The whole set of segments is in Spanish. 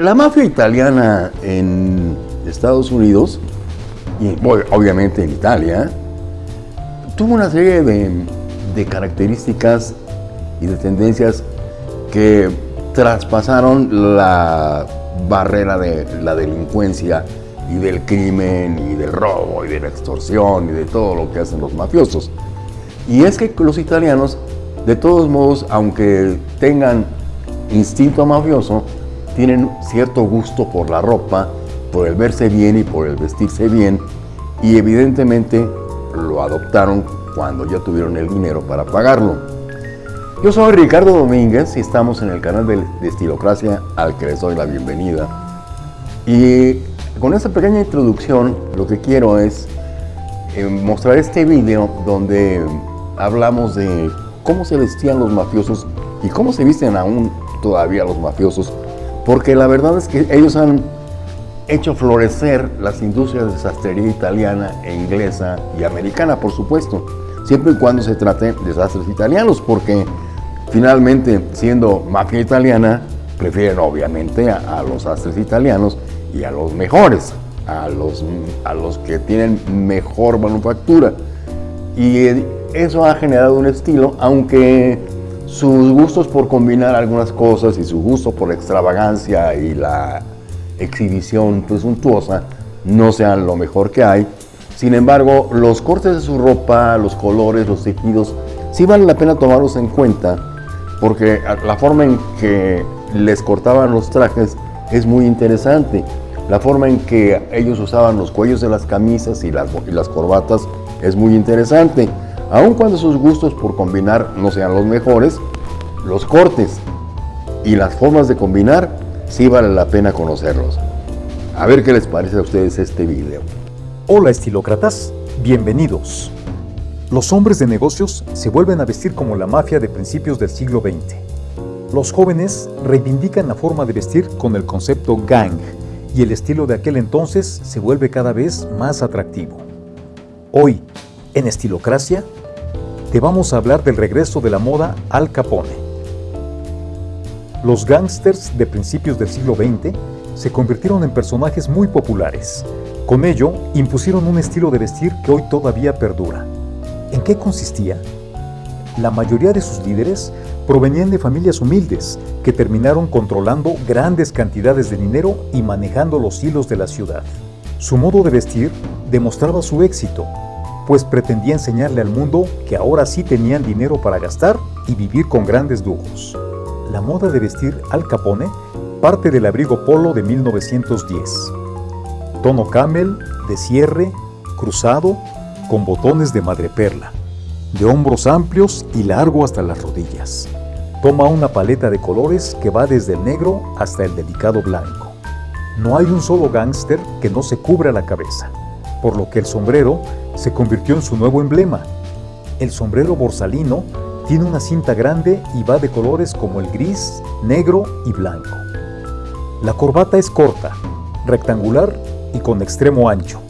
La mafia italiana en Estados Unidos, y obviamente en Italia, tuvo una serie de, características y de tendencias que traspasaron la barrera de la delincuencia y del crimen y del robo y de la extorsión y de todo lo que hacen los mafiosos. Y es que los italianos, de todos modos, aunque tengan instinto mafioso, tienen cierto gusto por la ropa, por el verse bien y por el vestirse bien, y evidentemente lo adoptaron cuando ya tuvieron el dinero para pagarlo. Yo soy Ricardo Domínguez y estamos en el canal de, Estilocracia al que les doy la bienvenida. Y con esta pequeña introducción lo que quiero es eh, mostrar este video donde hablamos de cómo se vestían los mafiosos y cómo se visten aún todavía los mafiosos, porque la verdad es que ellos han hecho florecer las industrias de sastrería italiana e inglesa y americana, por supuesto, siempre y cuando se trate de sastres italianos, porque finalmente, siendo mafia italiana, prefieren obviamente a, los sastres italianos y a los mejores, a los, a los que tienen mejor manufactura. Y eso ha generado un estilo, aunque sus gustos por combinar algunas cosas y su gusto por la extravagancia y la exhibición presuntuosa no sean lo mejor que hay. Sin embargo, los cortes de su ropa, los colores, los tejidos, sí vale la pena tomarlos en cuenta porque la forma en que les cortaban los trajes es muy interesante. La forma en que ellos usaban los cuellos de las camisas y las, y las corbatas es muy interesante. Aun cuando sus gustos por combinar no sean los mejores, los cortes y las formas de combinar sí vale la pena conocerlos. A ver qué les parece a ustedes este video. Hola estilócratas, bienvenidos. Los hombres de negocios se vuelven a vestir como la mafia de principios del siglo XX. Los jóvenes reivindican la forma de vestir con el concepto gang y el estilo de aquel entonces se vuelve cada vez más atractivo. Hoy, en Estilocracia, te vamos a hablar del regreso de la moda al Capone. Los gángsters de principios del siglo XX se convirtieron en personajes muy populares. Con ello, impusieron un estilo de vestir que hoy todavía perdura. ¿En qué consistía? La mayoría de sus líderes provenían de familias humildes que terminaron controlando grandes cantidades de dinero y manejando los hilos de la ciudad. Su modo de vestir demostraba su éxito, pues pretendía enseñarle al mundo que ahora sí tenían dinero para gastar y vivir con grandes lujos la moda de vestir al capone parte del abrigo polo de 1910. Tono camel, de cierre, cruzado, con botones de madreperla, de hombros amplios y largo hasta las rodillas. Toma una paleta de colores que va desde el negro hasta el delicado blanco. No hay un solo gángster que no se cubra la cabeza, por lo que el sombrero se convirtió en su nuevo emblema. El sombrero borsalino tiene una cinta grande y va de colores como el gris, negro y blanco. La corbata es corta, rectangular y con extremo ancho,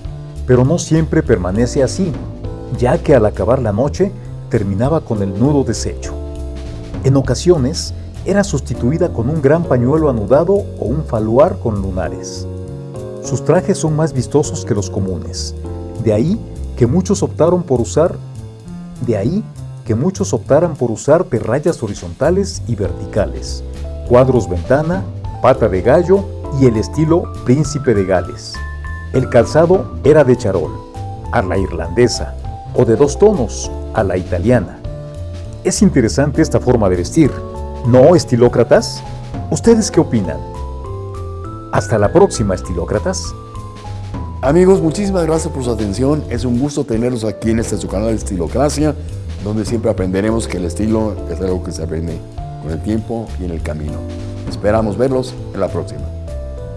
pero no siempre permanece así, ya que al acabar la noche terminaba con el nudo deshecho. En ocasiones era sustituida con un gran pañuelo anudado o un faluar con lunares. Sus trajes son más vistosos que los comunes, de ahí que muchos optaron por usar, de ahí que muchos optaran por usar perrayas horizontales y verticales, cuadros ventana, pata de gallo y el estilo príncipe de Gales. El calzado era de charol, a la irlandesa, o de dos tonos, a la italiana. Es interesante esta forma de vestir, ¿no, estilócratas? ¿Ustedes qué opinan? Hasta la próxima, estilócratas. Amigos, muchísimas gracias por su atención. Es un gusto tenerlos aquí en este su canal de Estilocracia donde siempre aprenderemos que el estilo es algo que se aprende con el tiempo y en el camino. Esperamos verlos en la próxima.